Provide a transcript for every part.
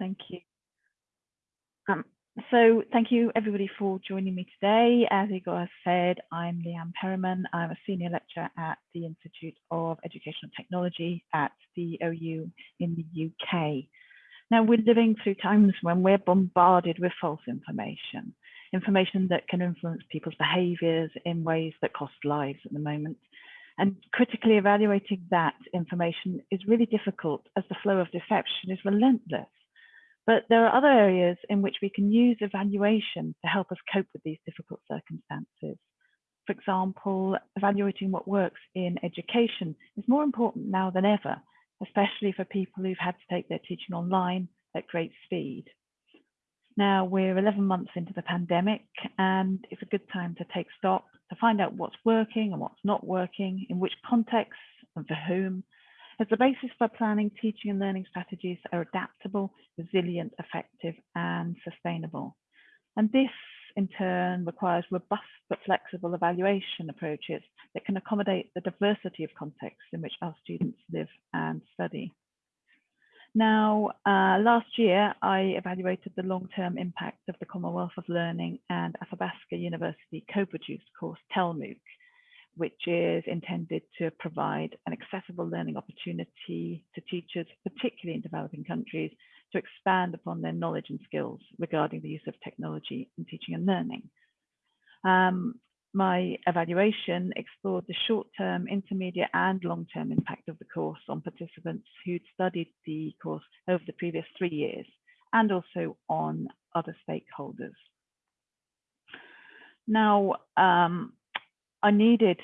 Thank you. Um, so thank you everybody for joining me today. As Igor has said, I'm Leigh-Anne Perryman. I'm a senior lecturer at the Institute of Educational Technology at the OU in the UK. Now we're living through times when we're bombarded with false information, information that can influence people's behaviours in ways that cost lives at the moment. And critically evaluating that information is really difficult as the flow of deception is relentless. But there are other areas in which we can use evaluation to help us cope with these difficult circumstances. For example, evaluating what works in education is more important now than ever, especially for people who've had to take their teaching online at great speed. Now we're 11 months into the pandemic and it's a good time to take stock to find out what's working and what's not working, in which contexts and for whom, as the basis for planning teaching and learning strategies are adaptable, resilient, effective and sustainable. And this in turn requires robust but flexible evaluation approaches that can accommodate the diversity of contexts in which our students live and study. Now, uh, last year, I evaluated the long-term impact of the Commonwealth of Learning and Athabasca University co-produced course TELMOOC, which is intended to provide an accessible learning opportunity to teachers, particularly in developing countries, to expand upon their knowledge and skills regarding the use of technology in teaching and learning. Um, my evaluation explored the short-term, intermediate and long-term impact of the course on participants who'd studied the course over the previous three years and also on other stakeholders. Now, um, I needed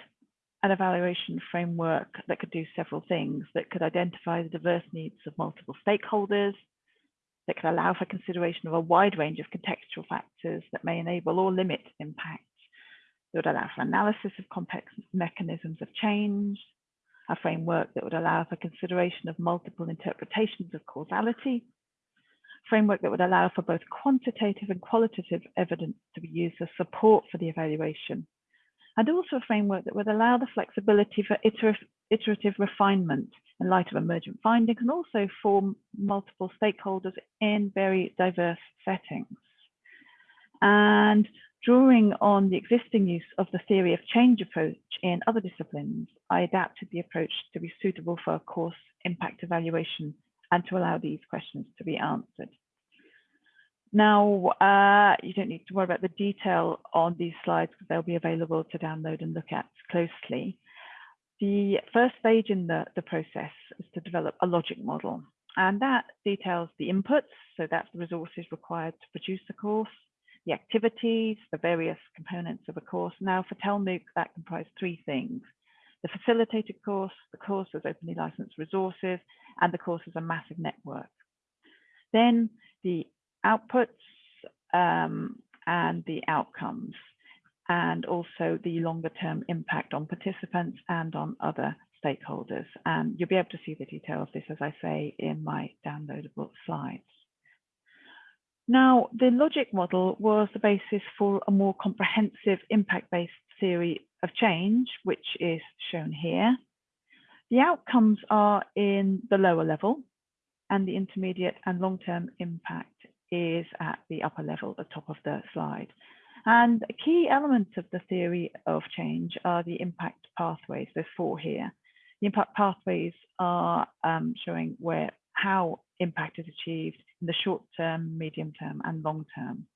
an evaluation framework that could do several things, that could identify the diverse needs of multiple stakeholders, that could allow for consideration of a wide range of contextual factors that may enable or limit impact, that would allow for analysis of complex mechanisms of change, a framework that would allow for consideration of multiple interpretations of causality, framework that would allow for both quantitative and qualitative evidence to be used as support for the evaluation, and also a framework that would allow the flexibility for iterative refinement in light of emergent findings and also for multiple stakeholders in very diverse settings. And drawing on the existing use of the theory of change approach in other disciplines, I adapted the approach to be suitable for a course impact evaluation and to allow these questions to be answered. Now, uh, you don't need to worry about the detail on these slides because they'll be available to download and look at closely. The first stage in the, the process is to develop a logic model, and that details the inputs, so that's the resources required to produce the course, the activities, the various components of a course. Now for TELMOOC, that comprised three things. The facilitated course, the course as openly licensed resources, and the course as a massive network. Then the outputs um, and the outcomes, and also the longer term impact on participants and on other stakeholders. And you'll be able to see the detail of this, as I say, in my downloadable slides. Now, the logic model was the basis for a more comprehensive impact-based theory of change, which is shown here. The outcomes are in the lower level, and the intermediate and long-term impact is at the upper level, the top of the slide. And key elements of the theory of change are the impact pathways. There's four here. The impact pathways are um, showing where how impact is achieved in the short term, medium term, and long term.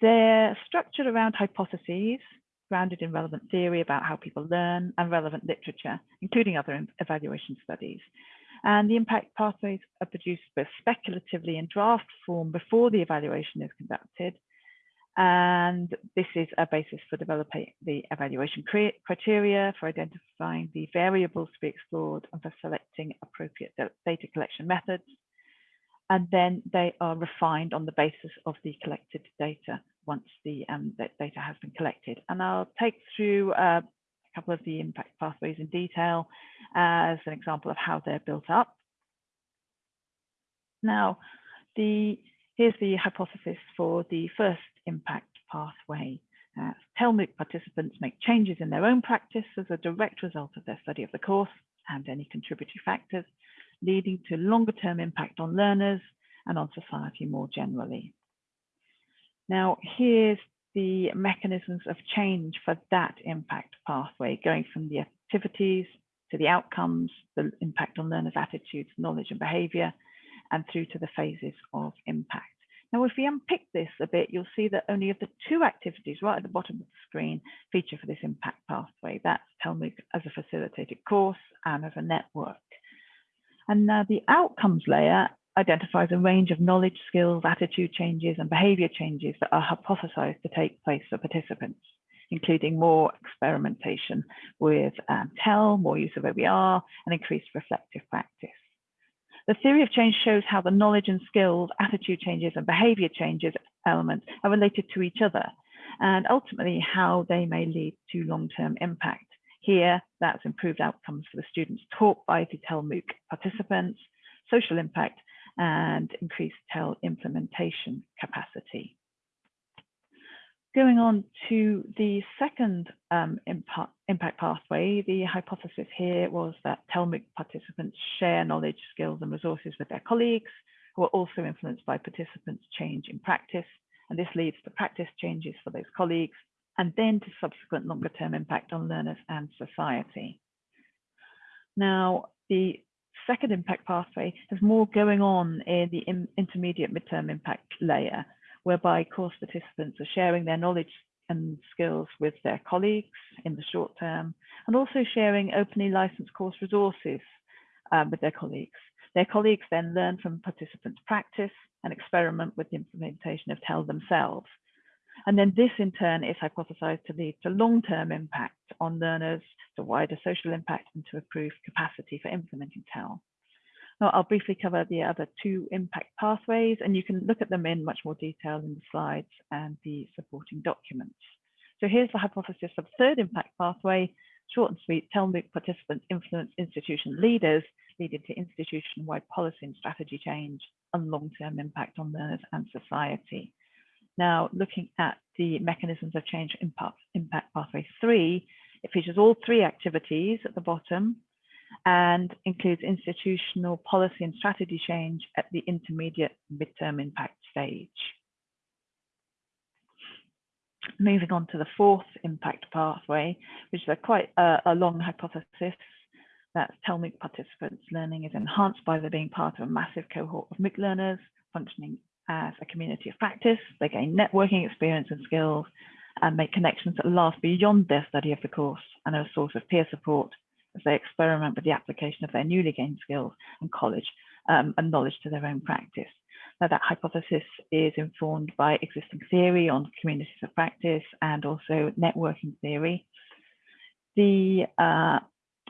They're structured around hypotheses grounded in relevant theory about how people learn and relevant literature, including other evaluation studies. And the impact pathways are produced both speculatively in draft form before the evaluation is conducted. And this is a basis for developing the evaluation criteria, for identifying the variables to be explored, and for selecting appropriate data collection methods and then they are refined on the basis of the collected data once the, um, data has been collected. And I'll take through uh, a couple of the impact pathways in detail as an example of how they're built up. Now, the here's the hypothesis for the first impact pathway. Uh, participants make changes in their own practice as a direct result of their study of the course and any contributory factors leading to longer term impact on learners and on society more generally. Now, here's the mechanisms of change for that impact pathway, going from the activities to the outcomes, the impact on learners' attitudes, knowledge and behaviour, and through to the phases of impact. Now, if we unpick this a bit, you'll see that only of the two activities right at the bottom of the screen feature for this impact pathway. That's TELMOOC as a facilitated course and as a network. And now the outcomes layer identifies a range of knowledge, skills, attitude changes, and behavior changes that are hypothesized to take place for participants, including more experimentation with um, TEL, more use of OER, and increased reflective practice. The theory of change shows how the knowledge and skills, attitude changes, and behavior changes elements are related to each other, and ultimately how they may lead to long-term impact. Here, that's improved outcomes for the students taught by the TELMOOC participants, social impact, and increased TEL implementation capacity. Going on to the second um, impact, impact pathway, the hypothesis here was that TELMOOC participants share knowledge, skills, and resources with their colleagues who are also influenced by participants' change in practice. And this leads to practice changes for those colleagues and then to subsequent longer term impact on learners and society. Now, the second impact pathway has more going on in the intermediate midterm impact layer, whereby course participants are sharing their knowledge and skills with their colleagues in the short term, and also sharing openly licensed course resources um, with their colleagues. Their colleagues then learn from participants' practice and experiment with the implementation of TEL themselves. And then this in turn is hypothesized to lead to long-term impact on learners, to wider social impact and to improved capacity for implementing TEL. I'll briefly cover the other two impact pathways, and you can look at them in much more detail in the slides and the supporting documents. So here's the hypothesis of third impact pathway, short and sweet, TELMOOC participants influence institution leaders, leading to institution-wide policy and strategy change and long-term impact on learners and society. Now, looking at the mechanisms of change impact, impact pathway three, it features all three activities at the bottom, and includes institutional policy and strategy change at the intermediate midterm impact stage. Moving on to the fourth impact pathway, which is a quite a, a long hypothesis that TELMOOC participants' learning is enhanced by their being part of a massive cohort of MOOC learners functioning as a community of practice. They gain networking experience and skills and make connections that last beyond their study of the course and are a source of peer support as they experiment with the application of their newly gained skills and college um, and knowledge to their own practice. Now that hypothesis is informed by existing theory on communities of practice and also networking theory. The uh,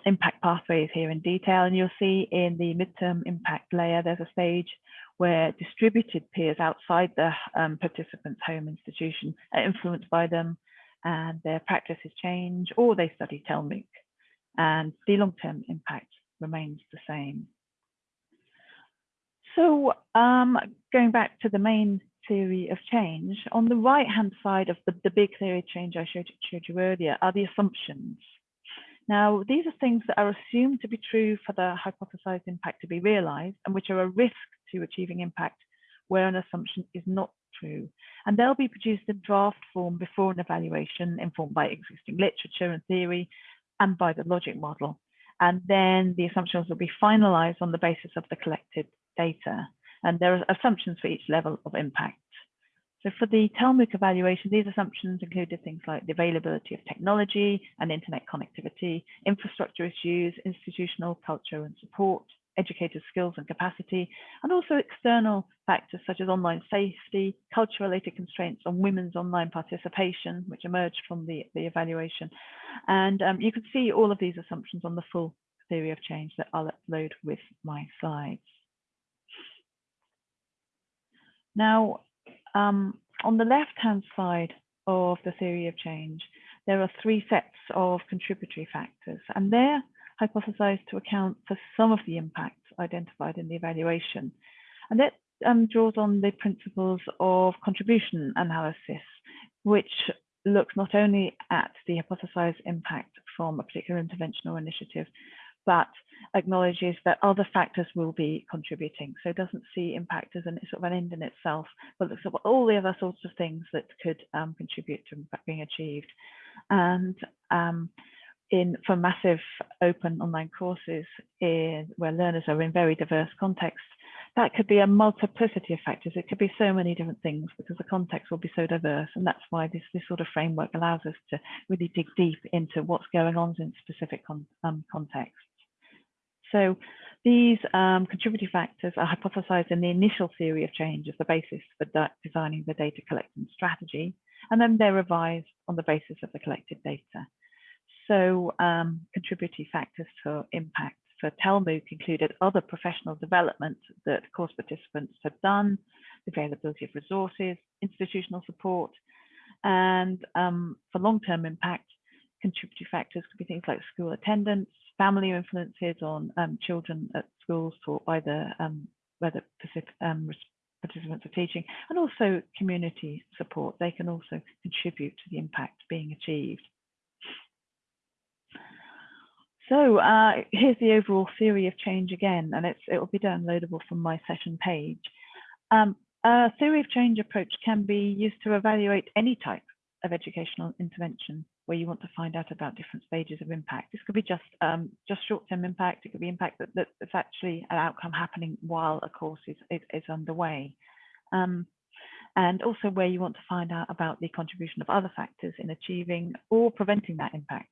impact pathway is here in detail and you'll see in the midterm impact layer there's a stage where distributed peers outside the um, participant's home institution are influenced by them and their practices change or they study TELMOOC and the long-term impact remains the same. So um, going back to the main theory of change, on the right-hand side of the, the big theory of change I showed, showed you earlier are the assumptions. Now, these are things that are assumed to be true for the hypothesized impact to be realized and which are a risk to achieving impact where an assumption is not true. And they'll be produced in draft form before an evaluation informed by existing literature and theory and by the logic model. And then the assumptions will be finalized on the basis of the collected data. And there are assumptions for each level of impact. So for the TELMOOC evaluation, these assumptions included things like the availability of technology and internet connectivity, infrastructure issues, institutional culture and support, educators' skills and capacity, and also external factors such as online safety, culture-related constraints on women's online participation, which emerged from the, the evaluation. And um, you can see all of these assumptions on the full theory of change that I'll upload with my slides. Now, um, on the left-hand side of the theory of change, there are three sets of contributory factors, and they're hypothesized to account for some of the impacts identified in the evaluation. And that um, draws on the principles of contribution analysis, which looks not only at the hypothesized impact from a particular intervention or initiative, but acknowledges that other factors will be contributing. So it doesn't see impact as an sort of an end in itself, but looks at all the other sorts of things that could um, contribute to being achieved. And um, in for massive open online courses in, where learners are in very diverse contexts, that could be a multiplicity of factors. It could be so many different things because the context will be so diverse. And that's why this, this sort of framework allows us to really dig deep into what's going on in specific con um, contexts. So these um, contributing factors are hypothesized in the initial theory of change as the basis for designing the data collecting strategy, and then they're revised on the basis of the collected data. So um, contributing factors for impact for TELMOOC included other professional development that course participants had done, the availability of resources, institutional support, and um, for long-term impact, contributing factors could be things like school attendance, family influences on um, children at schools by the um, where the um, participants are teaching, and also community support. They can also contribute to the impact being achieved. So uh, here's the overall theory of change again, and it will be downloadable from my session page. Um, a theory of change approach can be used to evaluate any type of educational intervention where you want to find out about different stages of impact. This could be just um, just short-term impact. It could be impact that, that's actually an outcome happening while a course is, is, is underway. Um, and also where you want to find out about the contribution of other factors in achieving or preventing that impact.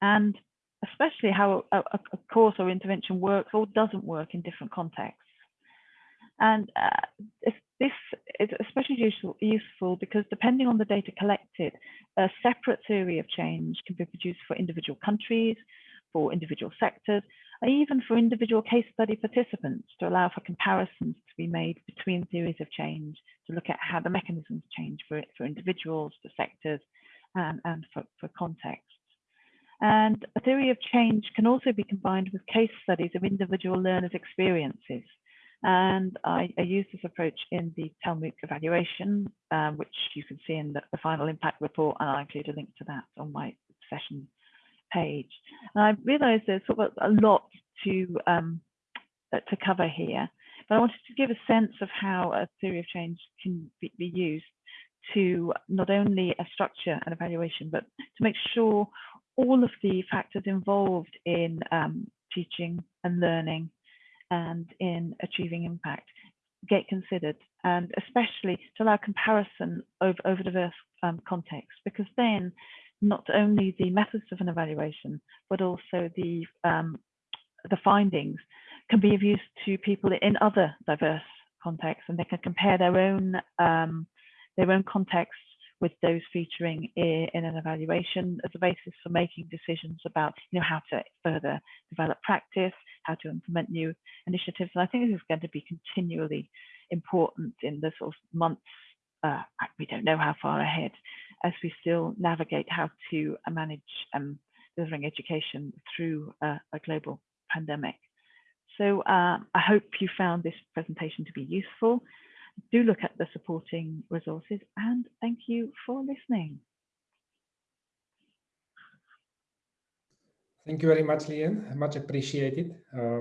And especially how a, a, course or intervention works or doesn't work in different contexts. And uh, this is especially useful, useful because depending on the data collected, a separate theory of change can be produced for individual countries, for individual sectors, and even for individual case study participants to allow for comparisons to be made between theories of change to look at how the mechanisms change for, for individuals, for sectors, and, and for, for context. And a theory of change can also be combined with case studies of individual learners' experiences. And I, I use this approach in the TELMOOC evaluation, um, which you can see in the, the, final impact report, and I'll include a link to that on my session page. And I realized there's sort of a lot to, um, uh, to cover here, but I wanted to give a sense of how a theory of change can be, be used to not only a structure and evaluation, but to make sure all of the factors involved in um, teaching and learning and in achieving impact get considered and especially to allow comparison over, over diverse um, contexts because then not only the methods of an evaluation but also the um, the findings can be of use to people in other diverse contexts and they can compare their own um, their own contexts with those featuring in, an evaluation as a basis for making decisions about you know how to further develop practice, how to implement new initiatives. And I think this is going to be continually important in the sort of months, uh, we don't know how far ahead, as we still navigate how to manage um, delivering education through uh, a global pandemic. So uh, I hope you found this presentation to be useful do look at the supporting resources and thank you for listening. Thank you very much, Leigh-Anne. Much appreciated uh,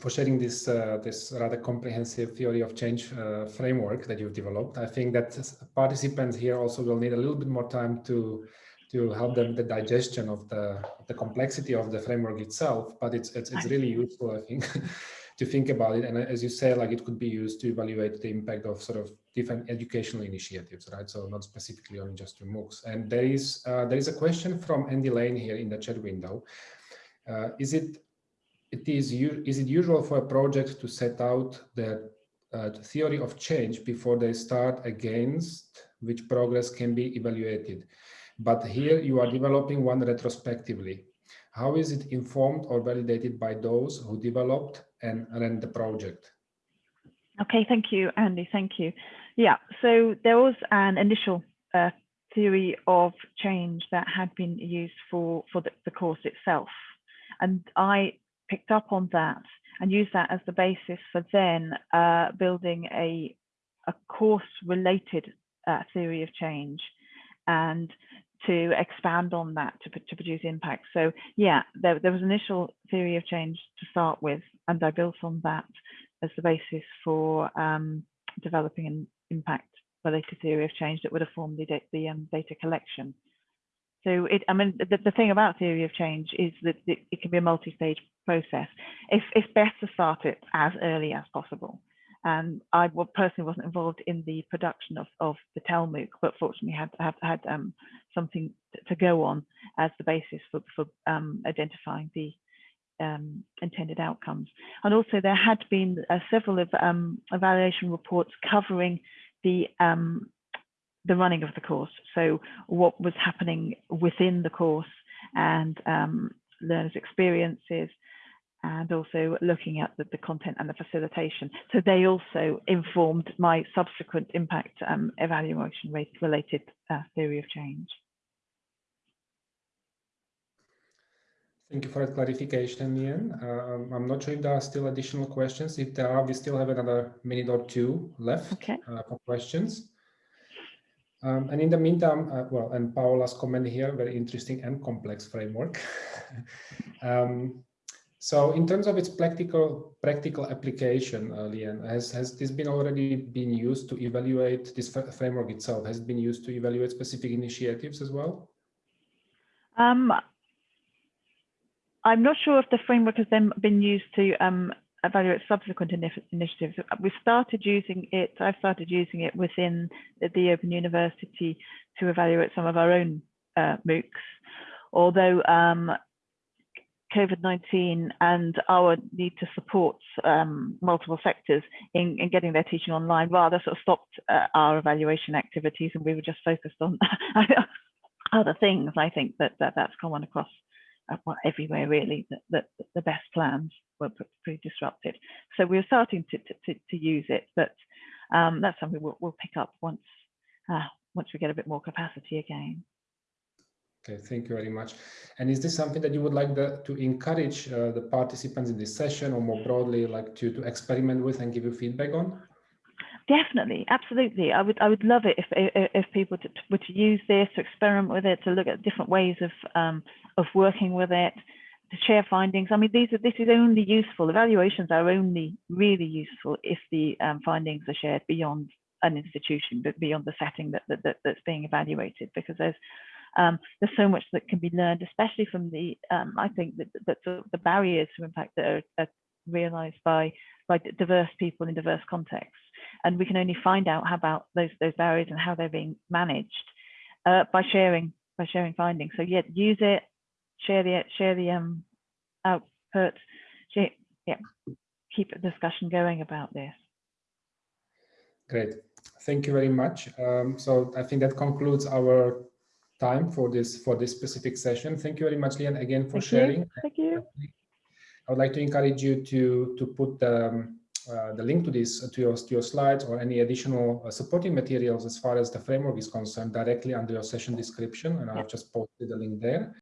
for sharing this uh, this rather comprehensive theory of change uh, framework that you've developed. I think that participants here also will need a little bit more time to to help them the digestion of the the complexity of the framework itself. But it's it's, it's really useful, I think. to think about it. And as you say, like it could be used to evaluate the impact of sort of different educational initiatives, right? So not specifically on just your MOOCs. And there is uh, there is a question from Andy Lane here in the chat window. Uh, is it it is is it usual for a project to set out the uh, theory of change before they start against which progress can be evaluated? But here you are developing one retrospectively. How is it informed or validated by those who developed and ran the project? Okay, thank you, Andy. Thank you. Yeah, so there was an initial uh, theory of change that had been used for, for the, the course itself. And I picked up on that and used that as the basis for then uh, building a, a course related uh, theory of change and to expand on that to, to produce impact. So yeah, there, there was initial theory of change to start with, and I built on that as the basis for um, developing an impact related theory of change that would have formed the, the um, data collection. So it, I mean, the, the thing about theory of change is that it, it can be a multi-stage process. It's, it's best to start it as early as possible. And I personally wasn't involved in the production of, of the TELMOOC, but fortunately had had, had um, something to go on as the basis for, for um, identifying the um, intended outcomes. And also there had been uh, several of um, evaluation reports covering the um, the running of the course. So what was happening within the course and um, learners' experiences, and also looking at the, the, content and the facilitation. So they also informed my subsequent impact um, evaluation rate related uh, theory of change. Thank you for that clarification, Ian. Um, I'm not sure if there are still additional questions. If there are, we still have another minute or two left okay. uh, for questions. Um, and in the meantime, uh, well, and Paola's comment here, very interesting and complex framework. um, so in terms of its practical practical application, uh, Leigh-Anne, has, has this been already been used to evaluate this framework itself? Has it been used to evaluate specific initiatives as well? Um, I'm not sure if the framework has then been used to um, evaluate subsequent initiatives. We started using it, I've started using it within the Open University to evaluate some of our own uh, MOOCs, although um, COVID-19 and our need to support um, multiple sectors in, in, getting their teaching online rather sort of stopped uh, our evaluation activities and we were just focused on other things. I think that, that that's common across uh, well, everywhere really, that, that, the best plans were pretty disrupted. So we are starting to, to, to, use it, but um, that's something we'll, we'll, pick up once, uh, once we get a bit more capacity again. Okay, thank you very much. And is this something that you would like the, to encourage uh, the participants in this session or more broadly like to, to experiment with and give you feedback on? Definitely, absolutely. I would I would love it if if people were to use this, to experiment with it, to look at different ways of um, of working with it, to share findings. I mean, these are this is only useful. Evaluations are only really useful if the um, findings are shared beyond an institution, but beyond the setting that, that, that that's being evaluated, because there's um, there's so much that can be learned, especially from the, um, I think that, the, the, barriers to impact that are, are, realized by, by diverse people in diverse contexts. And we can only find out how about those, those barriers and how they're being managed uh, by sharing, by sharing findings. So yeah, use it, share the, share the um, output, share, yeah, keep a discussion going about this. Great. Thank you very much. Um, so I think that concludes our time for this for this specific session. Thank you very much, Leigh-Anne, again for Thank sharing. You. Thank you. I would like to encourage you to to put the, um, uh, the link to this to your to your slides or any additional uh, supporting materials as far as the framework is concerned directly under your session description, and I've just posted the link there.